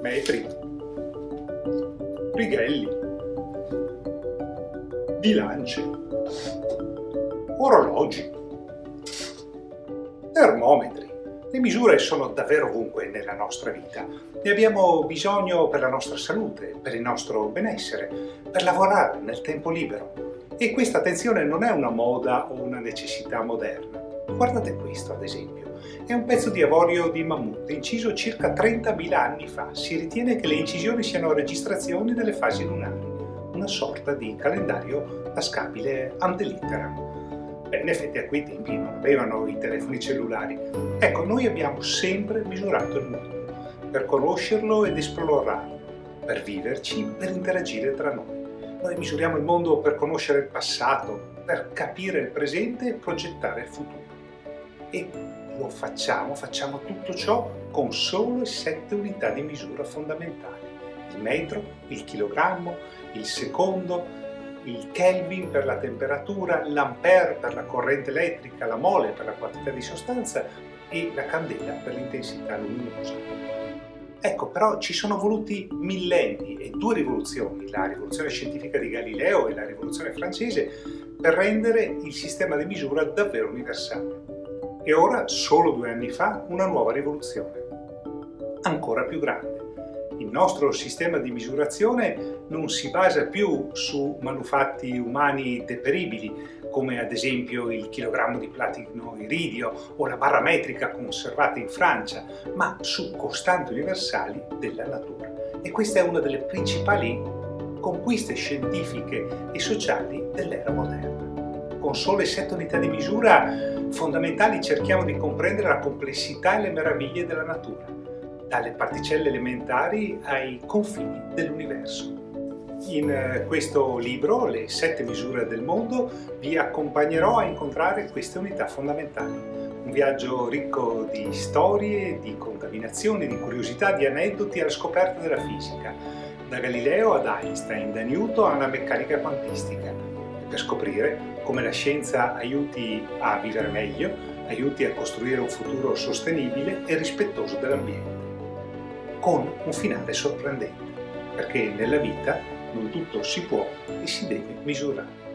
metri, righelli, bilance, orologi, termometri. Le misure sono davvero ovunque nella nostra vita. Ne abbiamo bisogno per la nostra salute, per il nostro benessere, per lavorare nel tempo libero. E questa attenzione non è una moda o una necessità moderna. Guardate questo, ad esempio. È un pezzo di avorio di mammut inciso circa 30.000 anni fa. Si ritiene che le incisioni siano registrazioni delle fasi lunari, una sorta di calendario tascabile ante litteram. Beh, in effetti a quei tempi non avevano i telefoni cellulari. Ecco, noi abbiamo sempre misurato il mondo, per conoscerlo ed esplorarlo, per viverci, per interagire tra noi. Noi misuriamo il mondo per conoscere il passato, per capire il presente e progettare il futuro. E lo facciamo, facciamo tutto ciò con solo sette unità di misura fondamentali. Il metro, il chilogrammo, il secondo, il Kelvin per la temperatura, l'Ampere per la corrente elettrica, la mole per la quantità di sostanza e la candela per l'intensità luminosa. Ecco, però ci sono voluti millenni e due rivoluzioni, la rivoluzione scientifica di Galileo e la rivoluzione francese, per rendere il sistema di misura davvero universale. E ora, solo due anni fa, una nuova rivoluzione, ancora più grande il nostro sistema di misurazione non si basa più su manufatti umani deperibili, come ad esempio il chilogrammo di platino iridio o la barra metrica conservata in Francia, ma su costanti universali della natura. E questa è una delle principali conquiste scientifiche e sociali dell'era moderna. Con sole sette unità di misura fondamentali cerchiamo di comprendere la complessità e le meraviglie della natura dalle particelle elementari ai confini dell'universo. In eh, questo libro, Le sette misure del mondo, vi accompagnerò a incontrare queste unità fondamentali. Un viaggio ricco di storie, di contaminazioni, di curiosità, di aneddoti alla scoperta della fisica, da Galileo ad Einstein, da Newton alla meccanica quantistica, per scoprire come la scienza aiuti a vivere meglio, aiuti a costruire un futuro sostenibile e rispettoso dell'ambiente con un finale sorprendente, perché nella vita non tutto si può e si deve misurare.